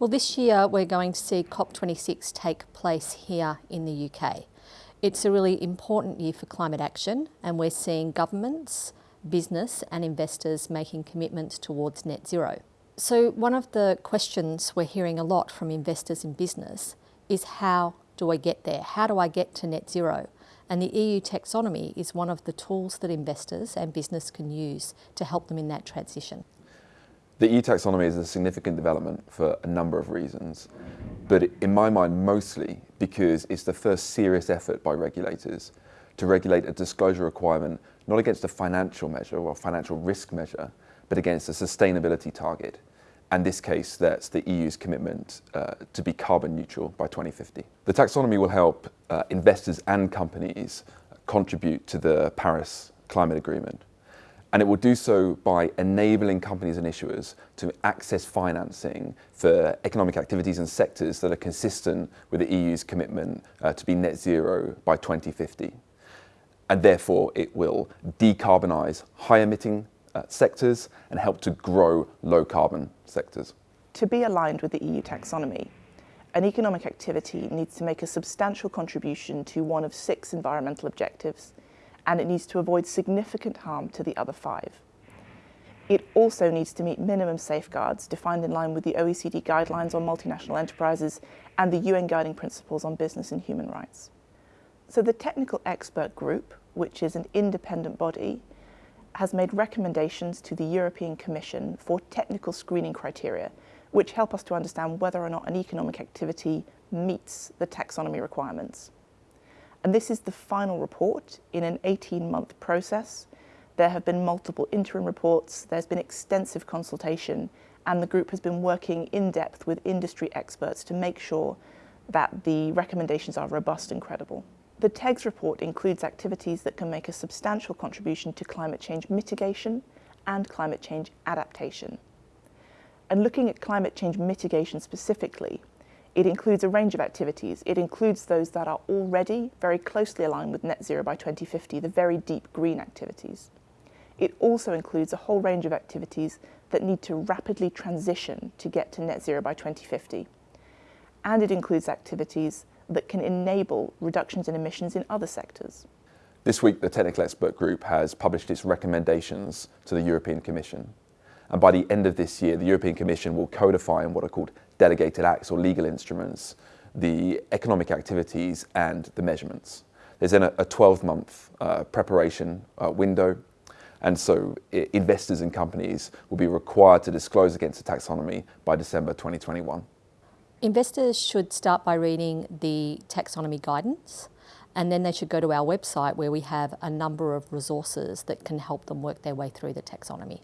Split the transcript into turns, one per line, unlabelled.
Well, this year we're going to see COP26 take place here in the UK. It's a really important year for climate action, and we're seeing governments, business, and investors making commitments towards net zero. So, one of the questions we're hearing a lot from investors in business is how do I get there? How do I get to net zero? And the EU taxonomy is one of the tools that investors and business can use to help them in that transition.
The EU taxonomy is a significant development for a number of reasons, but in my mind mostly because it's the first serious effort by regulators to regulate a disclosure requirement not against a financial measure or financial risk measure, but against a sustainability target. And this case, that's the EU's commitment uh, to be carbon neutral by 2050. The taxonomy will help uh, investors and companies contribute to the Paris Climate Agreement and it will do so by enabling companies and issuers to access financing for economic activities and sectors that are consistent with the EU's commitment uh, to be net zero by 2050. And therefore, it will decarbonise high emitting uh, sectors and help to grow low carbon sectors.
To be aligned with the EU taxonomy, an economic activity needs to make a substantial contribution to one of six environmental objectives and it needs to avoid significant harm to the other five. It also needs to meet minimum safeguards defined in line with the OECD guidelines on multinational enterprises and the UN guiding principles on business and human rights. So the technical expert group, which is an independent body, has made recommendations to the European Commission for technical screening criteria, which help us to understand whether or not an economic activity meets the taxonomy requirements. And this is the final report in an 18-month process. There have been multiple interim reports, there's been extensive consultation, and the group has been working in depth with industry experts to make sure that the recommendations are robust and credible. The TEG's report includes activities that can make a substantial contribution to climate change mitigation and climate change adaptation. And looking at climate change mitigation specifically, it includes a range of activities. It includes those that are already very closely aligned with net zero by 2050, the very deep green activities. It also includes a whole range of activities that need to rapidly transition to get to net zero by 2050. And it includes activities that can enable reductions in emissions in other sectors.
This week, the Technical Expert Group has published its recommendations to the European Commission. And by the end of this year, the European Commission will codify in what are called delegated acts or legal instruments the economic activities and the measurements. There's then a 12-month uh, preparation uh, window, and so investors and companies will be required to disclose against the taxonomy by December 2021.
Investors should start by reading the taxonomy guidance and then they should go to our website where we have a number of resources that can help them work their way through the taxonomy.